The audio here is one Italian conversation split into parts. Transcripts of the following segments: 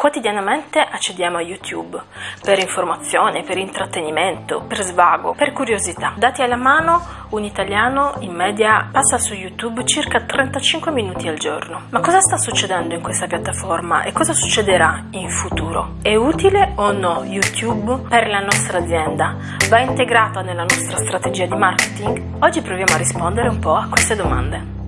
Quotidianamente accediamo a YouTube per informazione, per intrattenimento, per svago, per curiosità. Dati alla mano, un italiano in media passa su YouTube circa 35 minuti al giorno. Ma cosa sta succedendo in questa piattaforma e cosa succederà in futuro? È utile o no YouTube per la nostra azienda? Va integrata nella nostra strategia di marketing? Oggi proviamo a rispondere un po' a queste domande.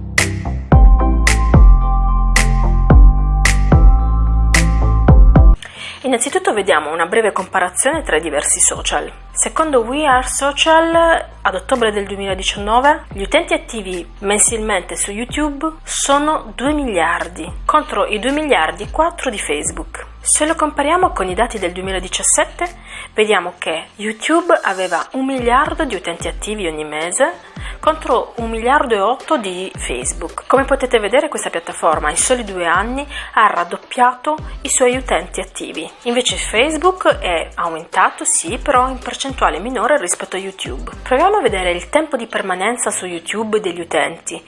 Innanzitutto vediamo una breve comparazione tra i diversi social. Secondo We Are Social, ad ottobre del 2019, gli utenti attivi mensilmente su YouTube sono 2 miliardi, contro i 2 miliardi 4 di Facebook. Se lo compariamo con i dati del 2017, vediamo che YouTube aveva 1 miliardo di utenti attivi ogni mese contro 1 miliardo e 8 di Facebook. Come potete vedere questa piattaforma in soli due anni ha raddoppiato i suoi utenti attivi. Invece Facebook è aumentato sì, però in percentuale minore rispetto a YouTube. Proviamo a vedere il tempo di permanenza su YouTube degli utenti.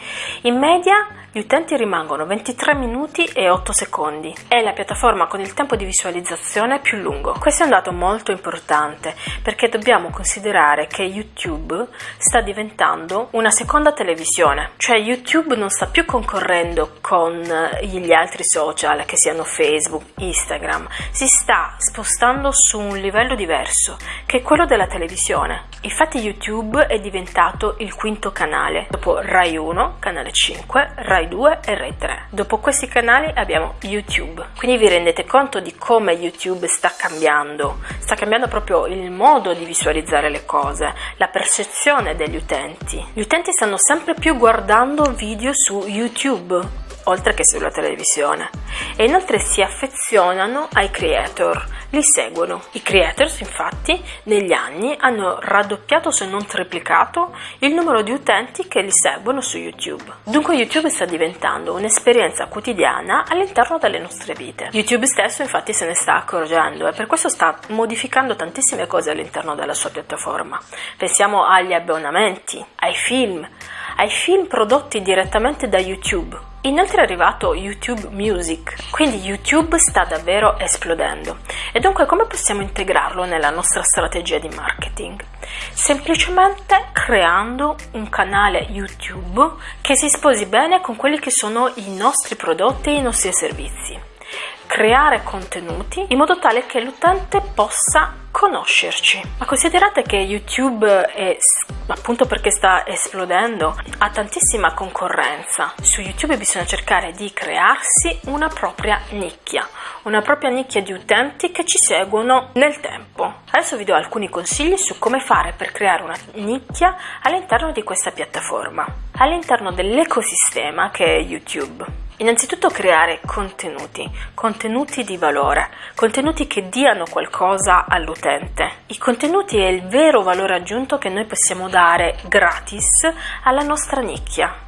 In media gli utenti rimangono 23 minuti e 8 secondi. È la piattaforma con il tempo di visualizzazione più lungo. Questo è un dato molto importante perché dobbiamo considerare che YouTube sta diventando una seconda televisione, cioè YouTube non sta più concorrendo con gli altri social che siano Facebook, Instagram, si sta spostando su un livello diverso che è quello della televisione. Infatti YouTube è diventato il quinto canale, dopo Rai 1, canale 5, Rai Rai 2 e Rai 3. Dopo questi canali abbiamo YouTube, quindi vi rendete conto di come YouTube sta cambiando, sta cambiando proprio il modo di visualizzare le cose, la percezione degli utenti. Gli utenti stanno sempre più guardando video su YouTube oltre che sulla televisione e inoltre si affezionano ai creator, li seguono. I creators infatti negli anni hanno raddoppiato se non triplicato il numero di utenti che li seguono su YouTube. Dunque YouTube sta diventando un'esperienza quotidiana all'interno delle nostre vite. YouTube stesso infatti se ne sta accorgendo e per questo sta modificando tantissime cose all'interno della sua piattaforma. Pensiamo agli abbonamenti, ai film, ai film prodotti direttamente da YouTube Inoltre è arrivato YouTube Music, quindi YouTube sta davvero esplodendo. E dunque come possiamo integrarlo nella nostra strategia di marketing? Semplicemente creando un canale YouTube che si sposi bene con quelli che sono i nostri prodotti e i nostri servizi. Creare contenuti in modo tale che l'utente possa conoscerci. Ma considerate che YouTube è appunto perché sta esplodendo ha tantissima concorrenza. Su YouTube bisogna cercare di crearsi una propria nicchia, una propria nicchia di utenti che ci seguono nel tempo. Adesso vi do alcuni consigli su come fare per creare una nicchia all'interno di questa piattaforma, all'interno dell'ecosistema che è YouTube. Innanzitutto creare contenuti, contenuti di valore, contenuti che diano qualcosa all'utente. I contenuti è il vero valore aggiunto che noi possiamo dare gratis alla nostra nicchia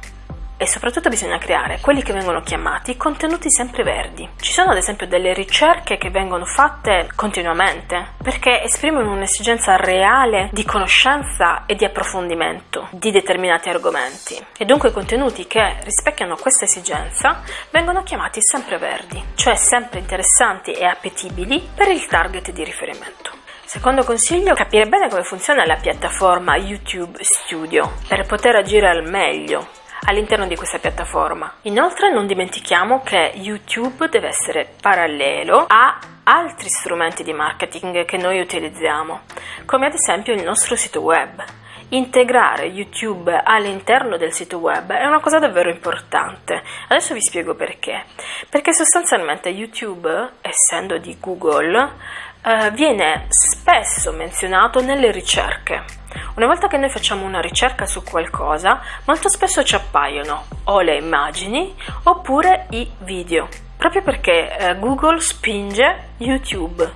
e soprattutto bisogna creare quelli che vengono chiamati contenuti sempre verdi. Ci sono ad esempio delle ricerche che vengono fatte continuamente perché esprimono un'esigenza reale di conoscenza e di approfondimento di determinati argomenti e dunque i contenuti che rispecchiano questa esigenza vengono chiamati sempre verdi, cioè sempre interessanti e appetibili per il target di riferimento. Secondo consiglio, capire bene come funziona la piattaforma YouTube Studio per poter agire al meglio all'interno di questa piattaforma. Inoltre non dimentichiamo che YouTube deve essere parallelo a altri strumenti di marketing che noi utilizziamo, come ad esempio il nostro sito web. Integrare YouTube all'interno del sito web è una cosa davvero importante. Adesso vi spiego perché. Perché sostanzialmente YouTube, essendo di Google, eh, viene spesso menzionato nelle ricerche. Una volta che noi facciamo una ricerca su qualcosa, molto spesso ci appaiono o le immagini oppure i video, proprio perché eh, Google spinge YouTube.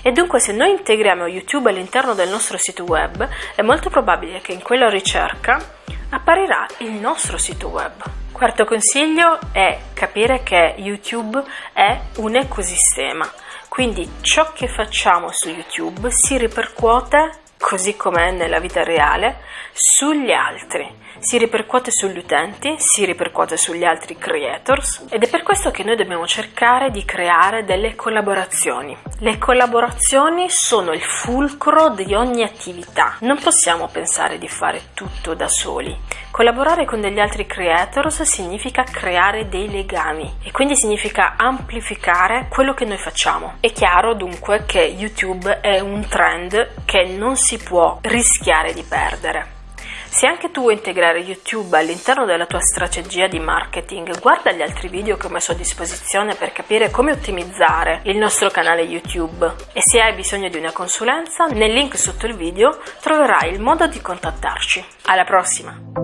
E dunque se noi integriamo YouTube all'interno del nostro sito web, è molto probabile che in quella ricerca apparirà il nostro sito web. Quarto consiglio è capire che YouTube è un ecosistema, quindi ciò che facciamo su YouTube si ripercuote così com'è nella vita reale, sugli altri si ripercuote sugli utenti, si ripercuote sugli altri creators ed è per questo che noi dobbiamo cercare di creare delle collaborazioni. Le collaborazioni sono il fulcro di ogni attività, non possiamo pensare di fare tutto da soli. Collaborare con degli altri creators significa creare dei legami e quindi significa amplificare quello che noi facciamo. È chiaro dunque che YouTube è un trend che non si può rischiare di perdere. Se anche tu vuoi integrare YouTube all'interno della tua strategia di marketing, guarda gli altri video che ho messo a disposizione per capire come ottimizzare il nostro canale YouTube e se hai bisogno di una consulenza, nel link sotto il video troverai il modo di contattarci. Alla prossima!